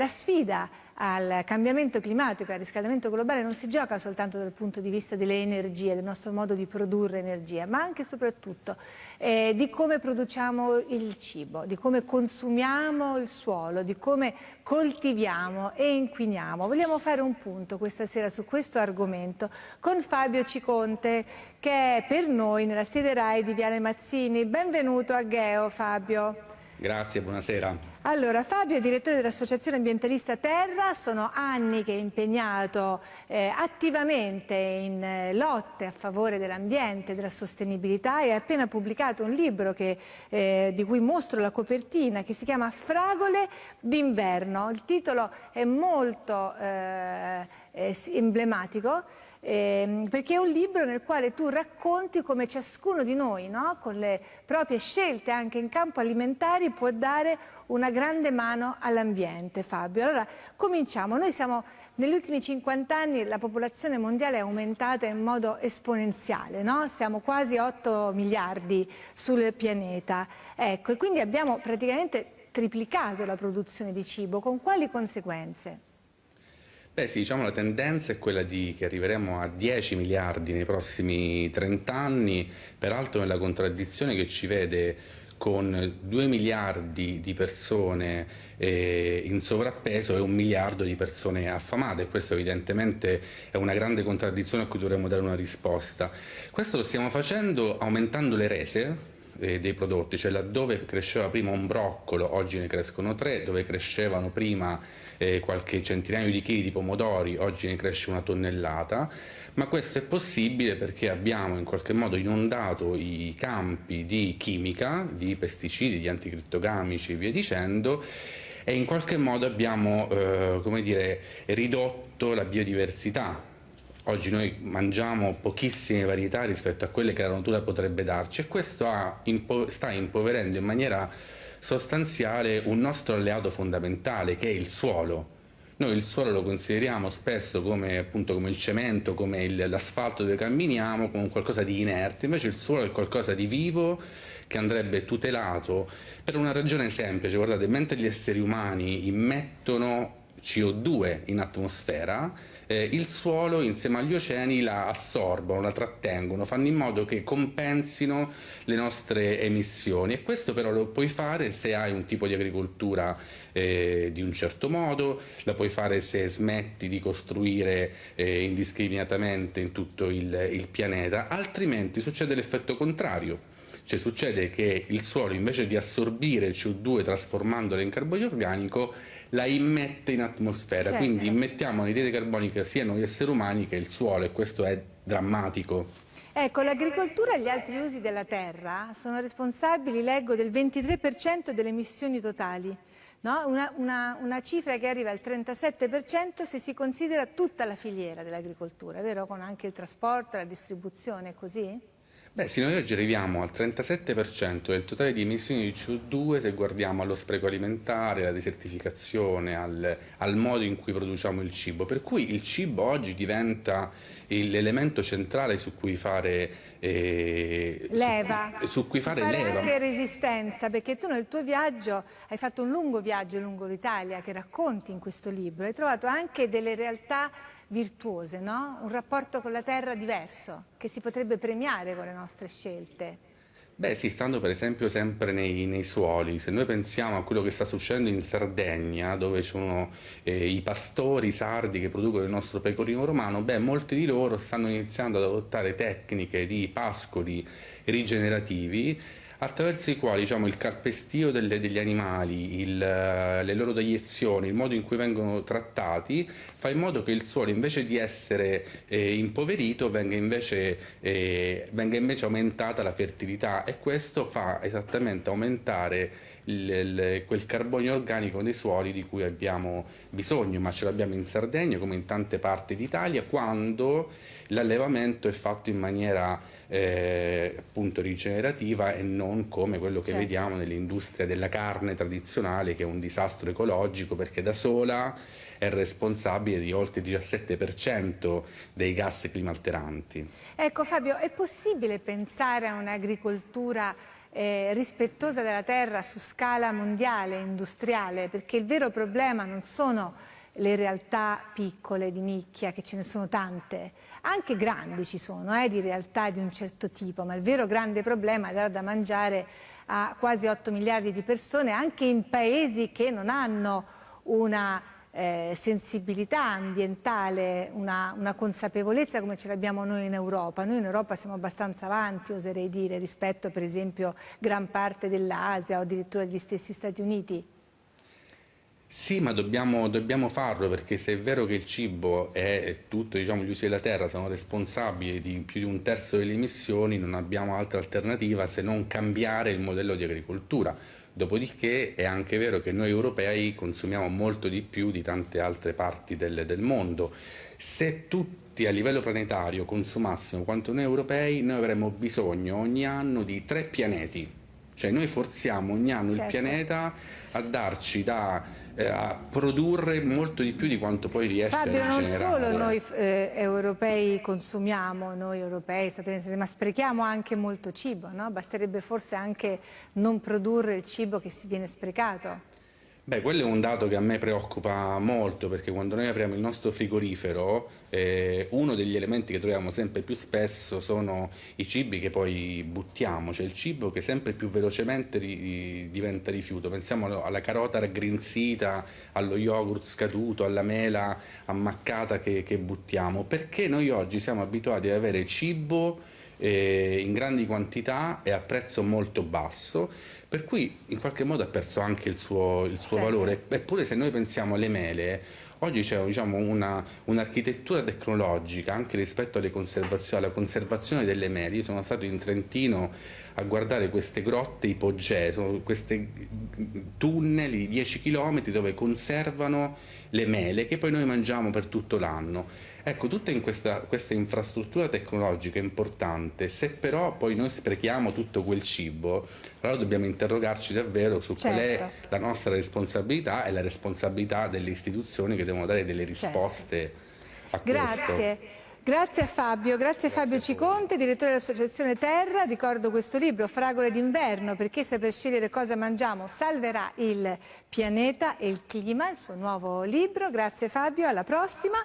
la sfida al cambiamento climatico e al riscaldamento globale non si gioca soltanto dal punto di vista delle energie, del nostro modo di produrre energia, ma anche e soprattutto eh, di come produciamo il cibo, di come consumiamo il suolo, di come coltiviamo e inquiniamo. Vogliamo fare un punto questa sera su questo argomento con Fabio Ciconte che è per noi nella sede RAI di Viale Mazzini. Benvenuto a Geo Fabio. Grazie, buonasera. Allora, Fabio è direttore dell'Associazione Ambientalista Terra, sono anni che è impegnato eh, attivamente in eh, lotte a favore dell'ambiente, della sostenibilità e ha appena pubblicato un libro che, eh, di cui mostro la copertina che si chiama Fragole d'inverno. Il titolo è molto eh, emblematico eh, perché è un libro nel quale tu racconti come ciascuno di noi, no? con le proprie scelte anche in campo alimentare, può dare una grande mano all'ambiente. Fabio, allora cominciamo. Noi siamo negli ultimi 50 anni la popolazione mondiale è aumentata in modo esponenziale, no? siamo quasi 8 miliardi sul pianeta. Ecco, e quindi abbiamo praticamente triplicato la produzione di cibo. Con quali conseguenze? Beh sì, diciamo la tendenza è quella di che arriveremo a 10 miliardi nei prossimi 30 anni, peraltro nella contraddizione che ci vede con 2 miliardi di persone eh, in sovrappeso e un miliardo di persone affamate. Questo evidentemente è una grande contraddizione a cui dovremmo dare una risposta. Questo lo stiamo facendo aumentando le rese eh, dei prodotti, cioè laddove cresceva prima un broccolo, oggi ne crescono tre, dove crescevano prima eh, qualche centinaio di chili di pomodori, oggi ne cresce una tonnellata, ma questo è possibile perché abbiamo in qualche modo inondato i campi di chimica, di pesticidi, di anticrittogamici e via dicendo, e in qualche modo abbiamo eh, dire, ridotto la biodiversità. Oggi noi mangiamo pochissime varietà rispetto a quelle che la natura potrebbe darci e questo impo sta impoverendo in maniera sostanziale un nostro alleato fondamentale che è il suolo. Noi il suolo lo consideriamo spesso come, appunto, come il cemento, come l'asfalto dove camminiamo, come qualcosa di inerte, invece il suolo è qualcosa di vivo che andrebbe tutelato per una ragione semplice, guardate, mentre gli esseri umani immettono CO2 in atmosfera, eh, il suolo insieme agli oceani la assorbono, la trattengono, fanno in modo che compensino le nostre emissioni. E questo però lo puoi fare se hai un tipo di agricoltura eh, di un certo modo, la puoi fare se smetti di costruire eh, indiscriminatamente in tutto il, il pianeta, altrimenti succede l'effetto contrario. Cioè succede che il suolo invece di assorbire il CO2 trasformandolo in carbonio organico la immette in atmosfera, certo. quindi immettiamo anidride carbonica sia noi esseri umani che il suolo e questo è drammatico. Ecco, l'agricoltura e gli altri usi della terra sono responsabili, leggo, del 23% delle emissioni totali. No? Una, una, una, cifra che arriva al 37% se si considera tutta la filiera dell'agricoltura, vero? Con anche il trasporto, la distribuzione, così? Beh sì, noi oggi arriviamo al 37% del totale di emissioni di CO2 se guardiamo allo spreco alimentare, alla desertificazione, al, al modo in cui produciamo il cibo, per cui il cibo oggi diventa l'elemento centrale su cui fare eh, leva, su, su cui fare, fare leva. anche resistenza, perché tu nel tuo viaggio hai fatto un lungo viaggio lungo l'Italia che racconti in questo libro, hai trovato anche delle realtà virtuose, no? un rapporto con la terra diverso, che si potrebbe premiare con le nostre scelte. Beh sì, stando per esempio sempre nei, nei, suoli, se noi pensiamo a quello che sta succedendo in Sardegna, dove ci sono eh, i pastori sardi che producono il nostro pecorino romano, beh molti di loro stanno iniziando ad adottare tecniche di pascoli rigenerativi attraverso i quali diciamo, il carpestio delle, degli animali, il, le loro deiezioni, il modo in cui vengono trattati, fa in modo che il suolo invece di essere eh, impoverito venga invece, eh, venga invece aumentata la fertilità. E questo fa esattamente aumentare il, il, quel carbonio organico nei suoli di cui abbiamo bisogno, ma ce l'abbiamo in Sardegna come in tante parti d'Italia quando l'allevamento è fatto in maniera eh, appunto rigenerativa e non come quello che certo. vediamo nell'industria della carne tradizionale che è un disastro ecologico perché da sola è responsabile di oltre il 17% dei gas climalteranti. Ecco Fabio, è possibile pensare a un'agricoltura eh, rispettosa della terra su scala mondiale, industriale, perché il vero problema non sono le realtà piccole di nicchia, che ce ne sono tante, anche grandi ci sono, eh, di realtà di un certo tipo, ma il vero grande problema è dare da mangiare a quasi 8 miliardi di persone, anche in paesi che non hanno una eh, sensibilità ambientale, una, una, consapevolezza come ce l'abbiamo noi in Europa. Noi in Europa siamo abbastanza avanti, oserei dire, rispetto per esempio gran parte dell'Asia o addirittura degli stessi Stati Uniti. Sì, ma dobbiamo, dobbiamo, farlo perché se è vero che il cibo è tutto, diciamo, gli usi della terra sono responsabili di più di un terzo delle emissioni, non abbiamo altra alternativa se non cambiare il modello di agricoltura. Dopodiché è anche vero che noi europei consumiamo molto di più di tante altre parti del, del mondo. Se tutti a livello planetario consumassimo quanto noi europei, noi avremmo bisogno ogni anno di tre pianeti. Cioè noi forziamo ogni anno certo. il pianeta a darci da eh, a produrre molto di più di quanto poi riesce Fabio, a generare. non solo noi eh, europei consumiamo, noi europei, statunitensi, ma sprechiamo anche molto cibo, no? Basterebbe forse anche non produrre il cibo che si viene sprecato. Beh, quello è un dato che a me preoccupa molto perché quando noi apriamo il nostro frigorifero eh, uno degli elementi che troviamo sempre più spesso sono i cibi che poi buttiamo, cioè il cibo che sempre più velocemente ri diventa rifiuto. Pensiamo alla carota raggrinzita, allo yogurt scaduto, alla mela ammaccata che, che buttiamo, perché noi oggi siamo abituati ad avere cibo eh, in grandi quantità e a prezzo molto basso per cui in qualche modo ha perso anche il suo, il suo certo. valore. Eppure se noi pensiamo alle mele, oggi c'è diciamo, un'architettura un tecnologica anche rispetto alla conservazione delle mele. Io sono stato in Trentino a guardare queste grotte ipogee, questi tunnel di 10 km dove conservano le mele che poi noi mangiamo per tutto l'anno. Ecco, tutta in questa, questa, infrastruttura tecnologica importante, se però poi noi sprechiamo tutto quel cibo, allora dobbiamo interrogarci davvero su certo. qual è certo. la nostra responsabilità e la responsabilità delle istituzioni che devono dare delle risposte certo. a questo. Grazie. Grazie a Fabio, grazie a Fabio Ciconte, direttore dell'Associazione Terra. Ricordo questo libro, Fragole d'inverno, perché saper scegliere cosa mangiamo salverà il pianeta e il clima, il suo nuovo libro. Grazie Fabio, alla prossima.